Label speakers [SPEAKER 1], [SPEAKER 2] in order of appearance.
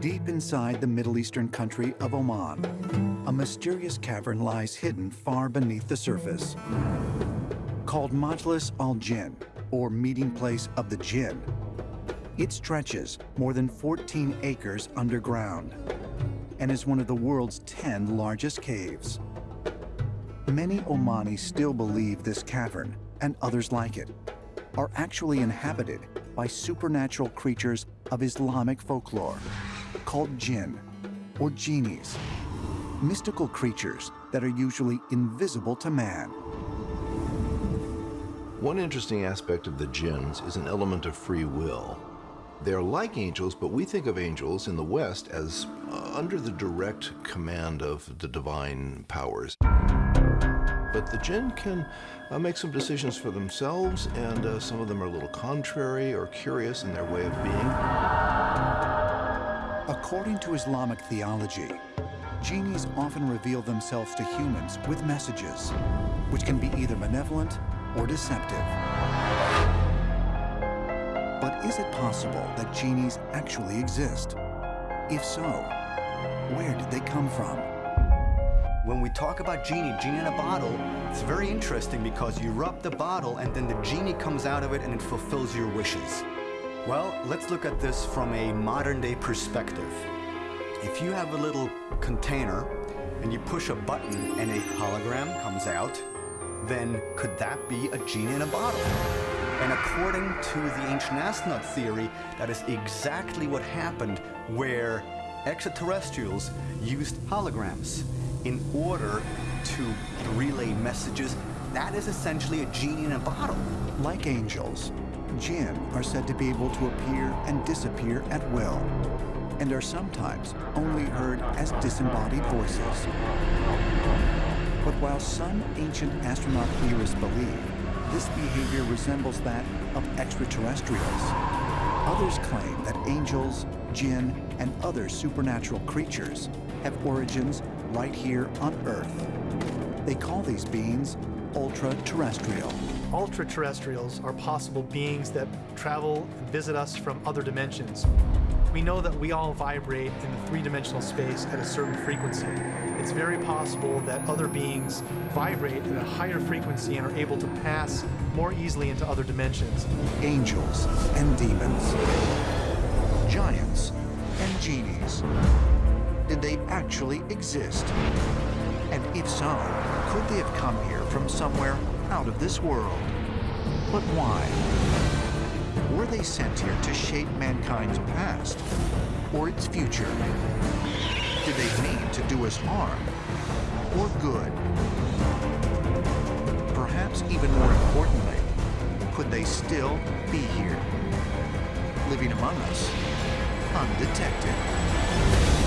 [SPEAKER 1] Deep inside the Middle Eastern country of Oman, a mysterious cavern lies hidden far beneath the surface. Called Majlis al-Jinn, or Meeting Place of the Jinn, it stretches more than 14 acres underground and is one of the world's 10 largest caves. Many Omanis still believe this cavern, and others like it, are actually inhabited by supernatural creatures of Islamic folklore called jinn or genies, mystical creatures that are usually invisible to man.
[SPEAKER 2] One interesting aspect of the jinns is an element of free will. They're like angels, but we think of angels in the West as uh, under the direct command of the divine powers. But the jinn can uh, make some decisions for themselves, and uh, some of them are a little contrary or curious in their way of being.
[SPEAKER 1] According to Islamic theology, genies often reveal themselves to humans with messages, which can be either benevolent or deceptive. But is it possible that genies actually exist? If so, where did they come from?
[SPEAKER 3] When we talk about genie, genie in a bottle, it's very interesting because you rub the bottle and then the genie comes out of it and it fulfills your wishes. Well, let's look at this from a modern day perspective. If you have a little container and you push a button and a hologram comes out, then could that be a genie in a bottle? And according to the ancient astronaut theory, that is exactly what happened where extraterrestrials used holograms in order to relay messages. That is essentially a genie in a bottle.
[SPEAKER 1] Like angels, jinn are said to be able to appear and disappear at will, and are sometimes only heard as disembodied voices. But while some ancient astronaut theorists believe this behavior resembles that of extraterrestrials, others claim that angels, jinn, and other supernatural creatures have origins right here on Earth. They call these beings ultra-terrestrial.
[SPEAKER 4] Ultra-terrestrials are possible beings that travel and visit us from other dimensions. We know that we all vibrate in the three-dimensional space at a certain frequency. It's very possible that other beings vibrate at a higher frequency and are able to pass more easily into other dimensions.
[SPEAKER 1] Angels and demons. Giants and genies. Did they actually exist? And if so, could they have come here from somewhere out of this world? But why? Were they sent here to shape mankind's past or its future? Did they mean to do us harm or good? Perhaps even more importantly, could they still be here, living among us, undetected?